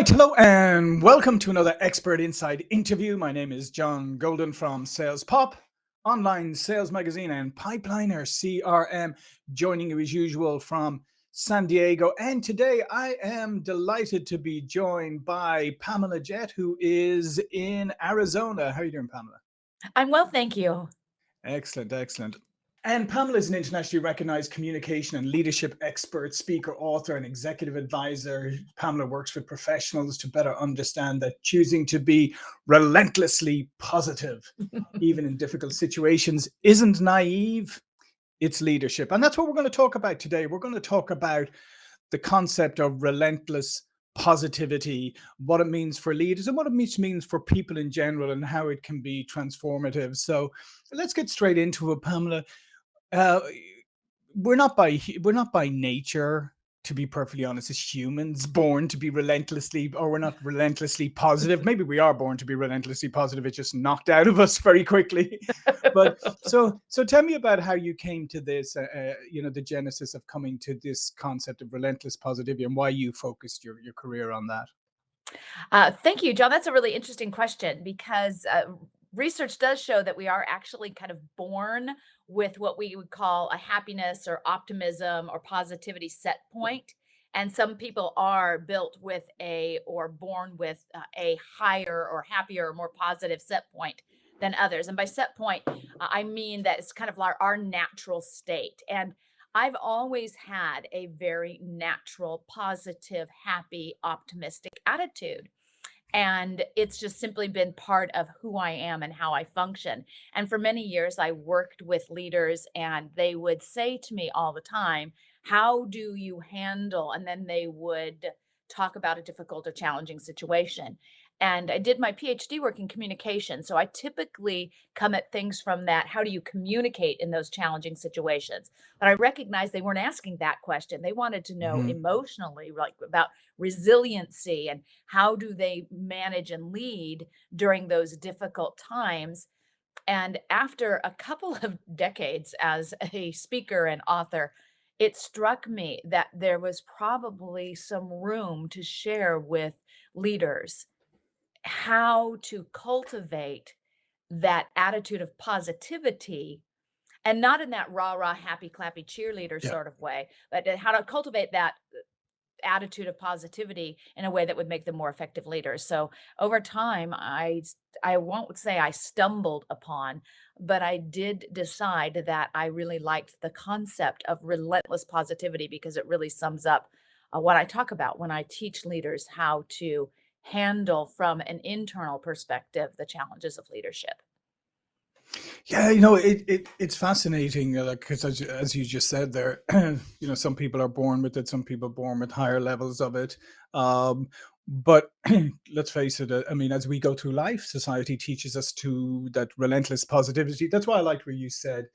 right, hello and welcome to another Expert Insights interview. My name is John Golden from Sales Pop, online sales magazine and Pipeliner CRM, joining you as usual from San Diego. And today I am delighted to be joined by Pamela Jett, who is in Arizona. How are you doing, Pamela? I'm well, thank you. Excellent, excellent. And Pamela is an internationally recognized communication and leadership expert, speaker, author, and executive advisor. Pamela works with professionals to better understand that choosing to be relentlessly positive, even in difficult situations, isn't naive, it's leadership. And that's what we're going to talk about today. We're going to talk about the concept of relentless positivity, what it means for leaders and what it means for people in general and how it can be transformative. So let's get straight into it, Pamela. Uh, we're not by we're not by nature to be perfectly honest, as humans born to be relentlessly, or we're not relentlessly positive. Maybe we are born to be relentlessly positive. It's just knocked out of us very quickly. but so, so tell me about how you came to this, uh, uh, you know, the genesis of coming to this concept of relentless positivity and why you focused your, your career on that. Uh, thank you, John. That's a really interesting question because uh, research does show that we are actually kind of born with what we would call a happiness or optimism or positivity set point and some people are built with a or born with uh, a higher or happier or more positive set point than others and by set point uh, i mean that it's kind of our, our natural state and i've always had a very natural positive happy optimistic attitude and it's just simply been part of who I am and how I function. And for many years, I worked with leaders, and they would say to me all the time, How do you handle? And then they would talk about a difficult or challenging situation and I did my PhD work in communication. So I typically come at things from that. How do you communicate in those challenging situations? But I recognized they weren't asking that question. They wanted to know hmm emotionally, like about resiliency and how do they manage and lead during those difficult times. And after a couple of decades as a speaker and author, it struck me that there was probably some room to share with leaders how to cultivate that attitude of positivity and not in that rah rah happy clappy cheerleader Yeah. sort of way but how to cultivate that uh, attitude of positivity in a way that would make them more effective leaders so over time i i won't say i stumbled upon but i did decide that i really liked the concept of relentless positivity because it really sums up uh, what i talk about when i teach leaders how to handle from an internal perspective the challenges of leadership. Yeah, you know, it, it it's fascinating, uh, because as, you- as you just said there, you know, some people are born with it, some people born with higher levels of it. Um, but let's face it, uh, I mean, as we go through life, society teaches us to that relentless positivity. That's why I liked where you said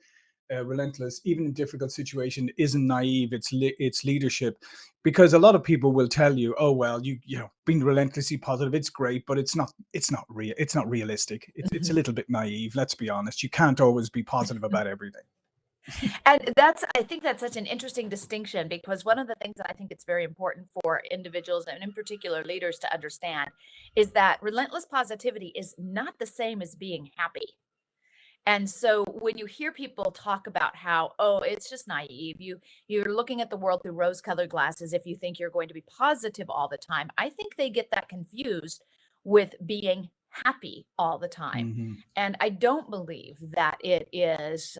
uh, relentless, even in difficult situation, isn't naive. It's it's leadership, because a lot of people will tell you, "Oh well, you you know, being relentlessly positive, it's great, but it's not it's not real. It's not realistic. It's it's a Mhm. little bit naive. Let's be honest. You can't always be positive about everything." And that's I think that's such an interesting distinction because one of the things that I think it's very important for individuals and in particular leaders to understand is that relentless positivity is not the same as being happy. And so when you hear people talk about how, oh, it's just naive, you you're looking at the world through rose-colored glasses if you think you're going to be positive all the time. I think they get that confused with being happy all the time. hmm And I don't believe that it is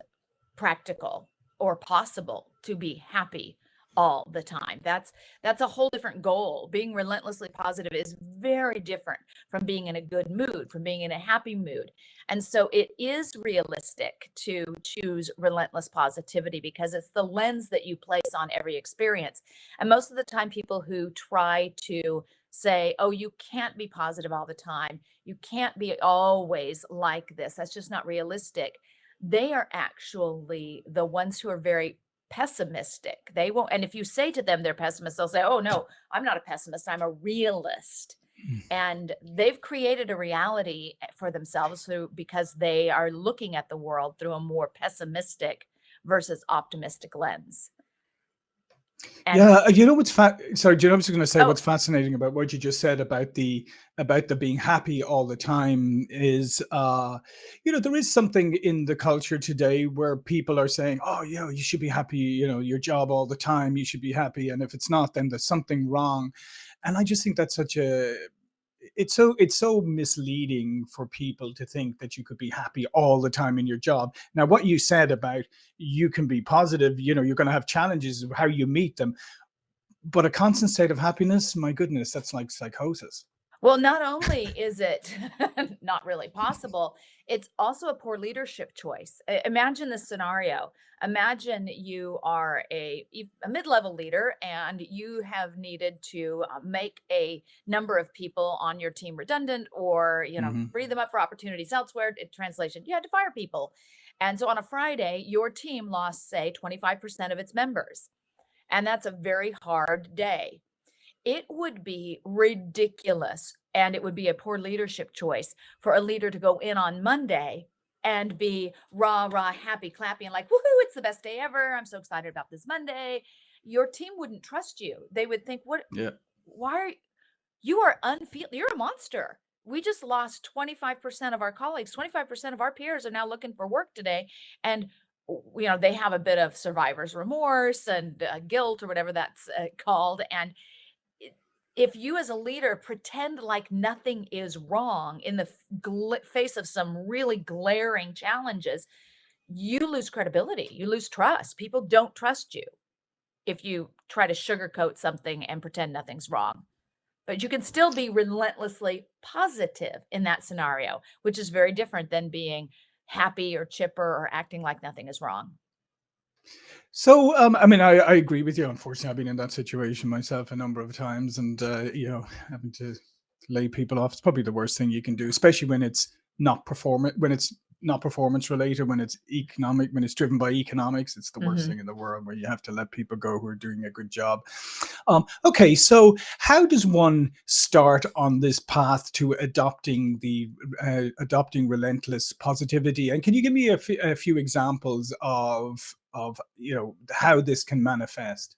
practical or possible to be happy all the time. That's that's a whole different goal. Being relentlessly positive is very different from being in a good mood, from being in a happy mood. And so it is realistic to choose relentless positivity because it's the lens that you place on every experience. And most of the time people who try to say, "Oh, you can't be positive all the time. You can't be always like this. That's just not realistic." they are actually the ones who are very pessimistic. They won't, and if you say to them they're pessimists, they'll say, Oh, no, I'm not a pessimist, I'm a realist. And they've created a reality eh, for themselves through because they are looking at the world through a more pessimistic versus optimistic lens. And Yeah, uh, you know what's fa sorry, you know I was gonna say oh, what's fascinating about what you just said about the about the being happy all the time is, uh, you know, there is something in the culture today where people are saying, "Oh, yeah, you should be happy, you know, your job all the time, you should be happy, and if it's not, then there's something wrong." And I just think that's such a it's so it's so misleading for people to think that you could be happy all the time in your job. Now, what you said about you can be positive, you know, you're gonna have challenges of how you meet them, but a constant state of happiness, my goodness, that's like psychosis. Well, not only is it not really possible, it's also a poor leadership choice. Imagine this scenario. Imagine you are a mid-level leader and you have needed to uh, make a number of people on your team redundant or, you know, Mhm, free them up for opportunities elsewhere. In translation, you had to fire people. And so on a Friday, your team lost, say, 25% of its members. And that's a very hard day it would be ridiculous, and it would be a poor leadership choice for a leader to go in on Monday and be rah, rah, happy, clappy, and like, woohoo, it's the best day ever. I'm so excited about this Monday. Your team wouldn't trust you. They would think, what, yeah. why are you are unfeel you're a monster. We just lost 25% of our colleagues, 25% of our peers are now looking for work today. And you know, they have a bit of survivor's remorse and uh, guilt or whatever that's uh, called. And if you as a leader pretend like nothing is wrong in the face of some really glaring challenges, you lose credibility, you lose trust. People don't trust you if you try to sugarcoat something and pretend nothing's wrong. But you can still be relentlessly positive in that scenario, which is very different than being happy or chipper or acting like nothing is wrong. So, um, I mean, I, I agree with you. Unfortunately, I've been in that situation myself a number of times, and uh, you know, having to lay people off is probably the worst thing you can do, especially when it's not performant when it's not performance related, when it's economic, when it's driven by economics. It's the worst Mhm. thing in the world where you have to let people go who are doing a good job. Um, okay, so how does one start on this path to adopting the uh, adopting relentless positivity? And can you give me a a few examples of of you know how this can manifest?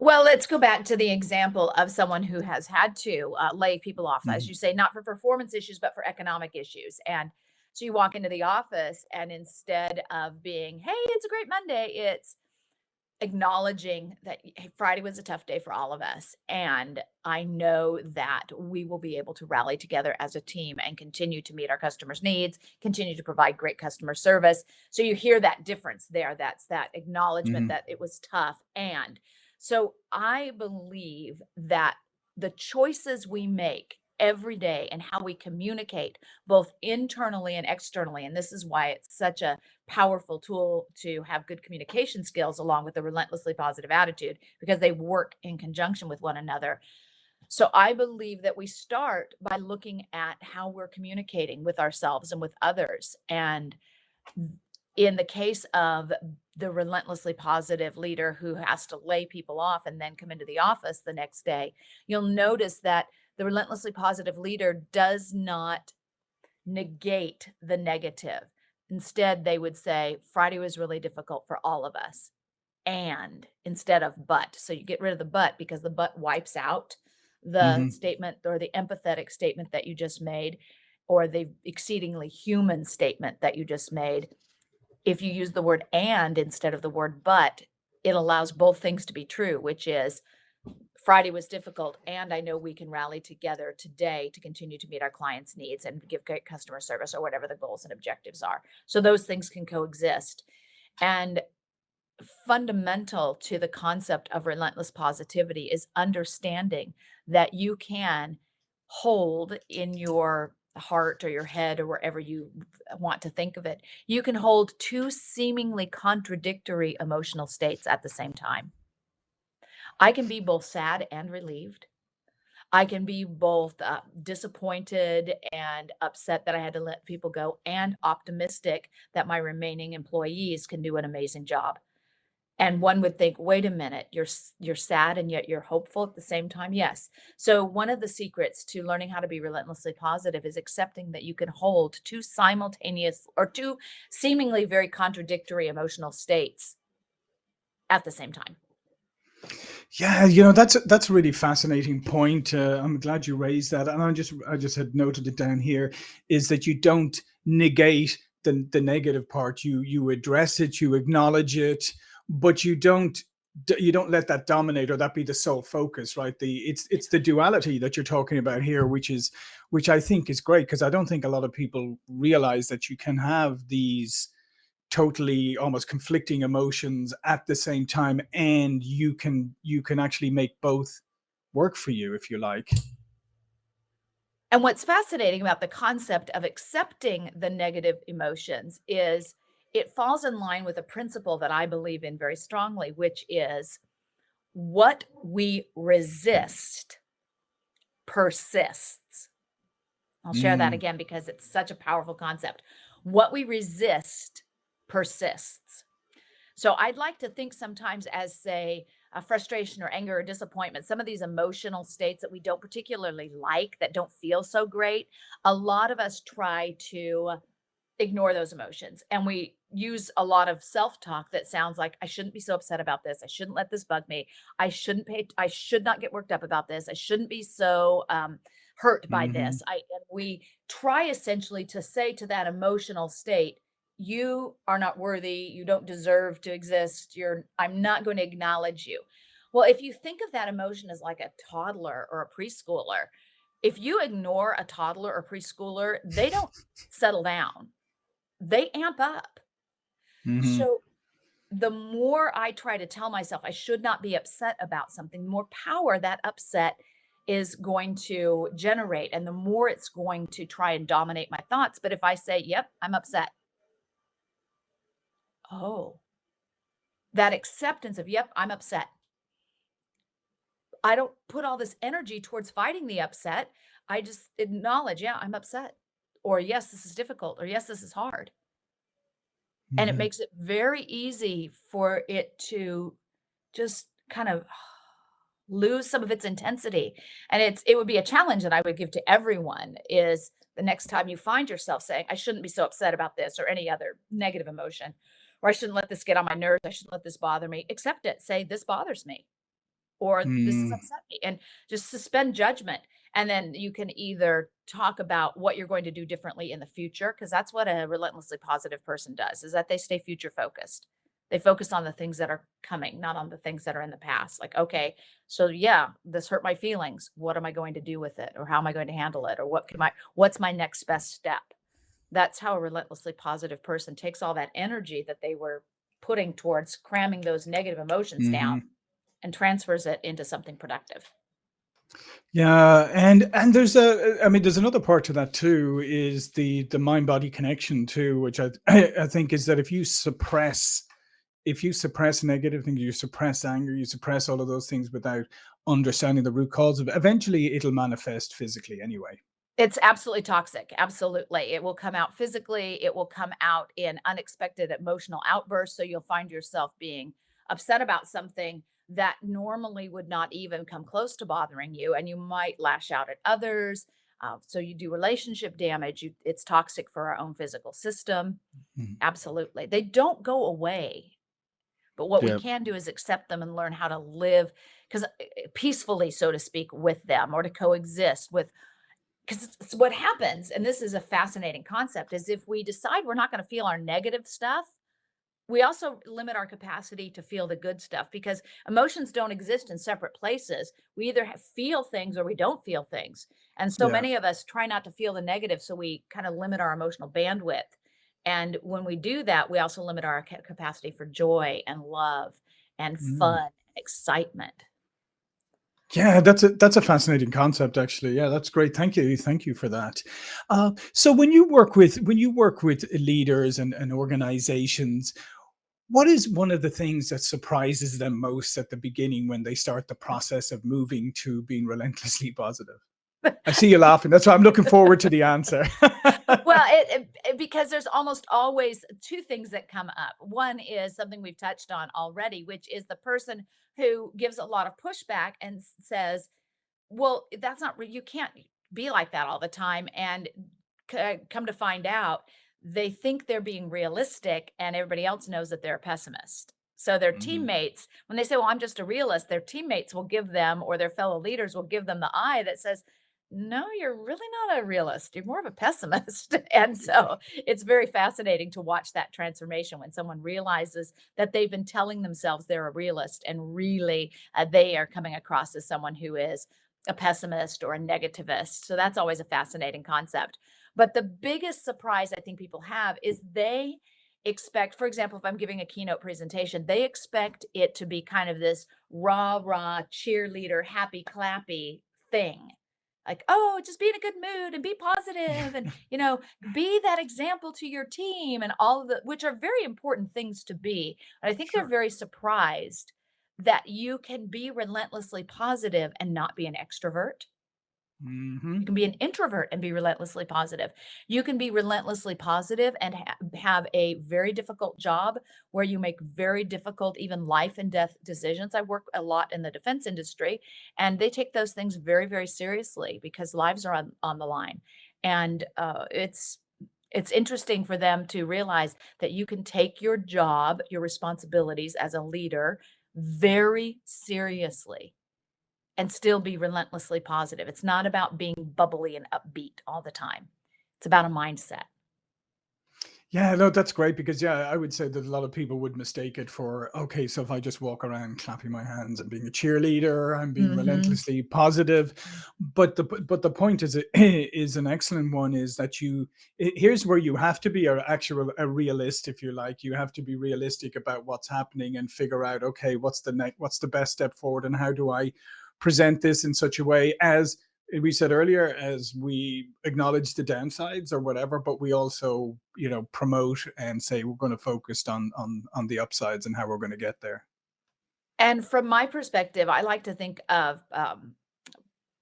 Well, let's go back to the example of someone who has had to uh, lay people off, as Mhm, you say, not for performance issues, but for economic issues. And so you walk into the office, and instead of being, hey, it's a great Monday, it's acknowledging that hey, Friday was a tough day for all of us. And I know that we will be able to rally together as a team and continue to meet our customers' needs, continue to provide great customer service. So you hear that difference there. That's that acknowledgement mhm, that it was tough. And so I believe that the choices we make every day and how we communicate both internally and externally, and this is why it's such a powerful tool to have good communication skills along with a relentlessly positive attitude because they work in conjunction with one another. So I believe that we start by looking at how we're communicating with ourselves and with others. And in the case of the relentlessly positive leader who has to lay people off and then come into the office the next day, you'll notice that the relentlessly positive leader does not negate the negative. Instead, they would say, Friday was really difficult for all of us. And instead of but. So you get rid of the but because the but wipes out the mhm. statement or the empathetic statement that you just made or the exceedingly human statement that you just made. If you use the word and instead of the word but, it allows both things to be true, which is Friday was difficult, and I know we can rally together today to continue to meet our clients' needs and give great customer service or whatever the goals and objectives are. So those things can coexist. And fundamental to the concept of relentless positivity is understanding that you can hold in your heart or your head or wherever you want to think of it, you can hold two seemingly contradictory emotional states at the same time. I can be both sad and relieved. I can be both uh, disappointed and upset that I had to let people go, and optimistic that my remaining employees can do an amazing job. And one would think, wait a minute, you're you're sad and yet you're hopeful at the same time. Yes. So one of the secrets to learning how to be relentlessly positive is accepting that you can hold two simultaneous or two seemingly very contradictory emotional states at the same time. Yeah, you know, that's that's a really fascinating point. Uh, I'm glad you raised that, and I just I just had noted it down here, is that you don't negate the the negative part. You you address it, you acknowledge it, but you don't you don't let that dominate or that be the sole focus, right? The it's it's the duality that you're talking about here, which is which I think is great because I don't think a lot of people realize that you can have these totally almost conflicting emotions at the same time and you can you can actually make both work for you if you like And what's fascinating about the concept of accepting the negative emotions is it falls in line with a principle that I believe in very strongly, which is what we resist persists. I'll share that Mm, again because it's such a powerful concept. What we resist persists. So I'd like to think sometimes as, say, a frustration or anger or disappointment, some of these emotional states that we don't particularly like, that don't feel so great, a lot of us try to ignore those emotions and we use a lot of self-talk that sounds like I shouldn't be so upset about this. I shouldn't let this bug me. I shouldn't pay I should not get worked up about this. I shouldn't be so um hurt by mhm, this. I and we try essentially to say to that emotional state, you are not worthy, you don't deserve to exist. You're I'm not going to acknowledge you. Well, if you think of that emotion as like a toddler or a preschooler, if you ignore a toddler or preschooler, they don't settle down they amp up. mhm, So the more I try to tell myself I should not be upset about something, the more power that upset is going to generate and the more it's going to try and dominate my thoughts. But if I say, "Yep, I'm upset." Oh, that acceptance of, "Yep, I'm upset." I don't put all this energy towards fighting the upset. I just acknowledge, "Yeah, I'm upset." Or, "Yes, this is difficult." Or, "Yes, this is hard." And it mhm. makes it very easy for it to just kind of lose some of its intensity. And it's it would be a challenge that I would give to everyone is the next time you find yourself saying, "I shouldn't be so upset about this," or any other negative emotion, or "I shouldn't let this get on my nerves. I shouldn't let this bother me." Accept it. Say, "This bothers me," or "This has Mm, upset me," and just suspend judgment. And then you can either talk about what you're going to do differently in the future, because that's what a relentlessly positive person does, is that they stay future focused. They focus on the things that are coming, not on the things that are in the past. Like, okay, so yeah, this hurt my feelings. What am I going to do with it? Or how am I going to handle it? Or what can I, what's my next best step? That's how a relentlessly positive person takes all that energy that they were putting towards cramming those negative emotions down mhm. and transfers it into something productive. Yeah, and and there's a I mean, there's another part to that too, is the the mind-body connection too, which I I think is that if you suppress if you suppress negative things, you suppress anger, you suppress all of those things without understanding the root cause of it, eventually it'll manifest physically anyway. It's absolutely toxic, absolutely. It will come out physically, it will come out in unexpected emotional outbursts, so you'll find yourself being upset about something that normally would not even come close to bothering you, and you might lash out at others, uh, so you do relationship damage, you it's toxic for our own physical system, Mhm. absolutely. They don't go away, but what we can do is accept them and learn how to live 'cause, eh eh, peacefully, so to speak, with them or to coexist with 'Cause it's it's what happens, and this is a fascinating concept, is if we decide we're not gonna feel our negative stuff, we also limit our capacity to feel the good stuff because emotions don't exist in separate places. We either feel things or we don't feel things, and so Yeah. many of us try not to feel the negative, so we kinda limit our emotional bandwidth, and when we do that, we also limit our ca capacity for joy and love and Mm. fun, excitement. Yeah, that's a that's a fascinating concept actually. Yeah, that's great. Thank you. Thank you for that. Uh, so when you work with when you work with leaders and, and organizations, what is one of the things that surprises them most at the beginning when they start the process of moving to being relentlessly positive? I see you laughing. That's why I'm looking forward to the answer. Well, it it because there's almost always 2 things that come up. One is something we've touched on already, which is the person who gives a lot of pushback and says, "Well, that's not you can't be like that all the time," and come to find out, they think they're being realistic, and everybody else knows that they're a pessimist. So their Mhm. teammates, when they say, well, I'm just a realist, their teammates will give them, or their fellow leaders will give them the eye that says, no, you're really not a realist. You're more of a pessimist. and so it's very fascinating to watch that transformation when someone realizes that they've been telling themselves they're a realist and really uh, they are coming across as someone who is a pessimist or a negativist. So that's always a fascinating concept. But the biggest surprise I think people have is they expect, for example, if I'm giving a keynote presentation, they expect it to be kind of this rah rah cheerleader, happy clappy thing like oh just be in a good mood and be positive and you know be that example to your team and all of the which are very important things to be and i think they're very surprised that you can be relentlessly positive and not be an extrovert you Mhm. can be an introvert and be relentlessly positive. You can be relentlessly positive and ha- have a very difficult job where you make very difficult, even life and death decisions. I work a lot in the defense industry, and they take those things very, very seriously because lives are on, on the line. And uh, it's it's interesting for them to realize that you can take your job, your responsibilities as a leader very seriously and still be relentlessly positive. It's not about being bubbly and upbeat all the time. It's about a mindset. Yeah, no, that's great because yeah, I would say that a lot of people would mistake it for okay, so if I just walk around clapping my hands and being a cheerleader, I'm being Mhm. relentlessly positive. But the but the point is is an excellent one is that you here's where you have to be a actual a realist if you like. You have to be realistic about what's happening and figure out okay, what's the next what's the best step forward and how do I present this in such a way as we said earlier as we acknowledge the downsides or whatever but we also you know promote and say we're going to focus on on on the upsides and how we're going to get there And from my perspective, I like to think of um,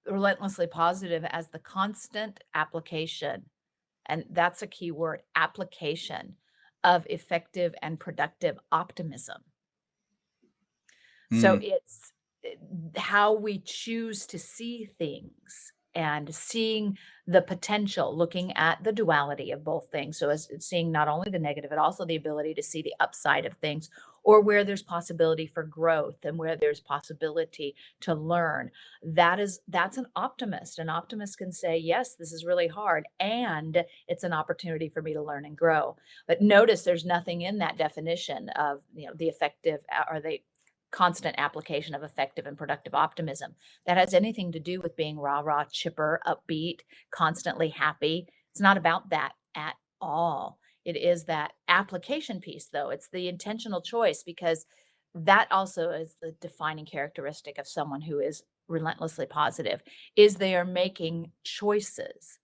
relentlessly positive as the constant application. And that's a key word application of effective and productive optimism. So Mm, it's eh, how we choose to see things and seeing the potential, looking at the duality of both things. So as seeing not only the negative, but also the ability to see the upside of things or where there's possibility for growth and where there's possibility to learn. That is that's an optimist. An optimist can say, yes, this is really hard and it's an opportunity for me to learn and grow. But notice there's nothing in that definition of, you know, the effective uh, or the constant application of effective and productive optimism that has anything to do with being rah rah, chipper, upbeat, constantly happy. It's not about that at all. It is that application piece, though. It's the intentional choice because that also is the defining characteristic of someone who is relentlessly positive is they are making choices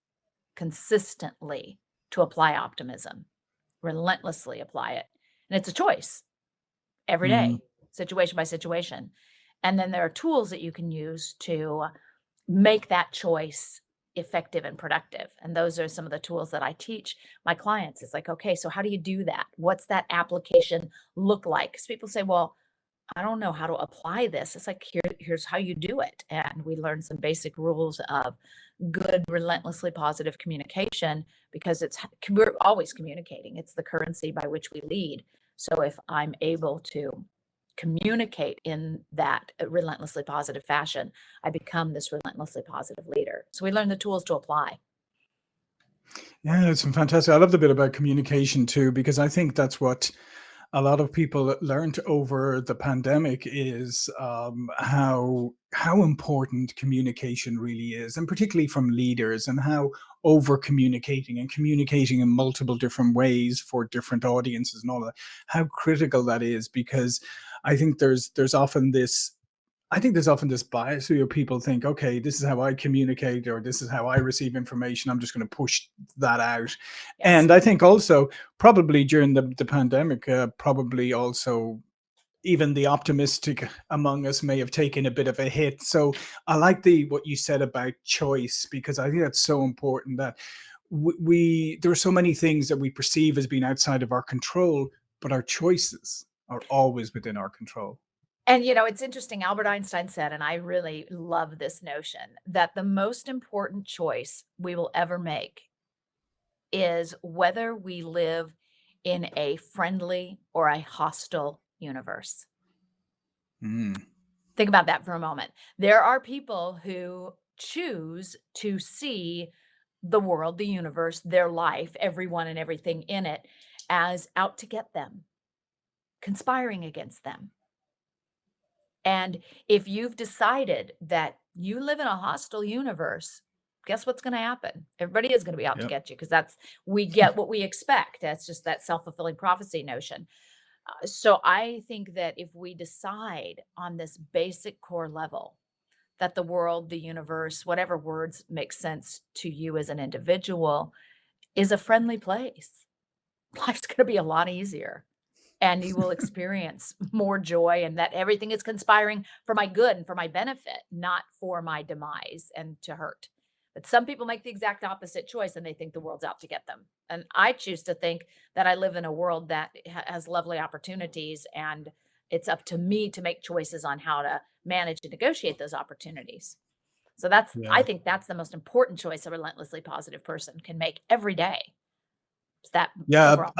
consistently to apply optimism relentlessly apply it and it's a choice every day. mm, day, situation by situation. And then there are tools that you can use to make that choice effective and productive. And those are some of the tools that I teach my clients. It's like, okay, so how do you do that? What's that application look like? Because people say, well, I don't know how to apply this. It's like, here, here's how you do it. And we learn some basic rules of good, relentlessly positive communication because it's we're always communicating. It's the currency by which we lead. So if I'm able to communicate in that uh, relentlessly positive fashion, I become this relentlessly positive leader. So we learn the tools to apply. yeah it's fantastic i love the bit about communication too because i think that's what a lot of people learned over the pandemic is um, how how important communication really is, and particularly from leaders, and how over communicating and communicating in multiple different ways for different audiences and all that, how critical that is. Because I think there's there's often this I think there's often this bias where people think, okay, this is how I communicate or this is how I receive information. I'm just going to push that out. Yes. And I think also probably during the, the pandemic, uh, probably also even the optimistic among us may have taken a bit of a hit. So I like the what you said about choice because I think that's so important that we, we there are so many things that we perceive as being outside of our control, but our choices are always within our control. And you know, it's interesting. Albert Einstein said, and I really love this notion, that the most important choice we will ever make is whether we live in a friendly or a hostile universe. Mm. Think about that for a moment. There are people who choose to see the world, the universe, their life, everyone and everything in it as out to get them, conspiring against them. And if you've decided that you live in a hostile universe, guess what's going to happen? Everybody is going to be out to get you because that's we get what we expect. That's just that self-fulfilling prophecy notion. Uh, so I think that if we decide on this basic core level that the world, the universe, whatever words make sense to you as an individual, is a friendly place, life's going to be a lot easier. And you will experience more joy, and that everything is conspiring for my good and for my benefit, not for my demise and to hurt. But some people make the exact opposite choice and they think the world's out to get them. And I choose to think that I live in a world that has lovely opportunities and it's up to me to make choices on how to manage and negotiate those opportunities. So that's, I think that's the most important choice a relentlessly positive person can make every day. It's that Yeah. overall.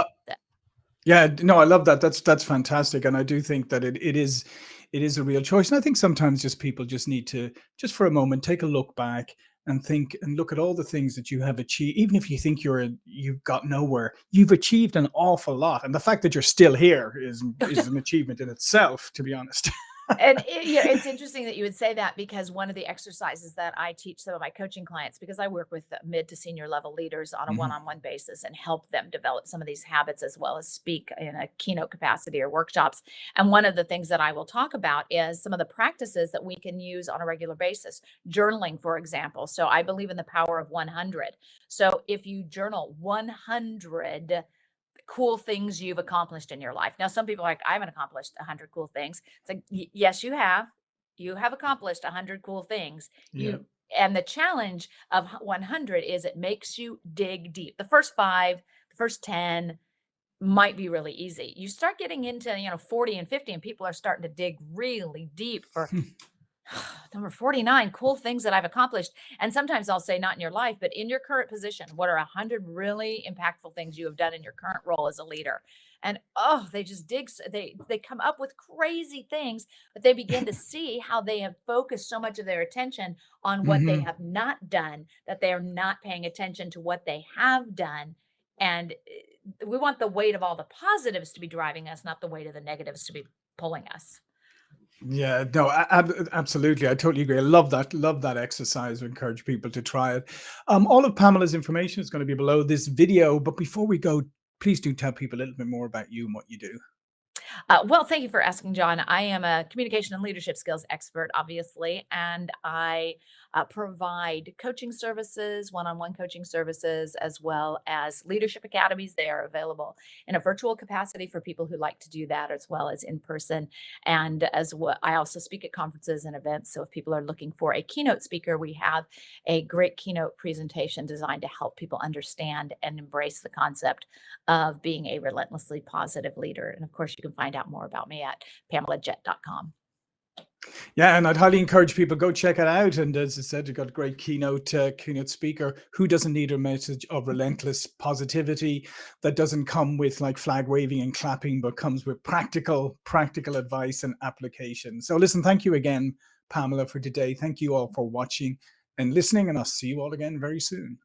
Yeah, no, I love that. That's that's fantastic, and I do think that it it is it is a real choice. And I think sometimes just people just need to just for a moment take a look back and think and look at all the things that you have achieved. Even if you think you're you've got nowhere, you've achieved an awful lot, and the fact that you're still here is is an achievement in itself. To be honest. and it, you know, it's interesting that you would say that because one of the exercises that I teach some of my coaching clients, because I work with mid to senior level leaders on a Mhm. one-on-one basis and help them develop some of these habits as well as speak in a keynote capacity or workshops. And one of the things that I will talk about is some of the practices that we can use on a regular basis. Journaling, for example. So I believe in the power of 100. So if you journal 100 cool things you've accomplished in your life. Now, some people are like, I haven't accomplished 100 cool things. It's like, yes, you have. You have accomplished 100 cool things. Yeah. You and the challenge of 100 is it makes you dig deep. The first 5, the first 10 might be really easy. You start getting into, you know, 40 and 50 and people are starting to dig really deep for number 49 cool things that I've accomplished. And sometimes I'll say not in your life, but in your current position, what are a hundred really impactful things you have done in your current role as a leader? And oh, they just dig, they they come up with crazy things, but they begin to see how they have focused so much of their attention on what they Mhm. have not done that they are not paying attention to what they have done. And eh, we want the weight of all the positives to be driving us, not the weight of the negatives to be pulling us. Yeah, no, ab- absolutely. I totally agree. I love that. Love that exercise. I encourage people to try it. Um, all of Pamela's information is going to be below this video. But before we go, please do tell people a little bit more about you and what you do. Uh, well, thank you for asking, John. I am a communication and leadership skills expert, obviously, and I uh, provide coaching services, one on one coaching services, as well as leadership academies. They are available in a virtual capacity for people who like to do that, as well as in person. And as well, I also speak at conferences and events. So if people are looking for a keynote speaker, we have a great keynote presentation designed to help people understand and embrace the concept of being a relentlessly positive leader. And of course, you can find out more about me at pamelajett.com. Yeah, and I'd highly encourage people go check it out. And as I said, you've got a great keynote uh, keynote speaker who doesn't need a message of relentless positivity that doesn't come with like flag waving and clapping, but comes with practical practical advice and application. So listen, thank you again, Pamela, for today. Thank you all for watching and listening, and I'll see you all again very soon.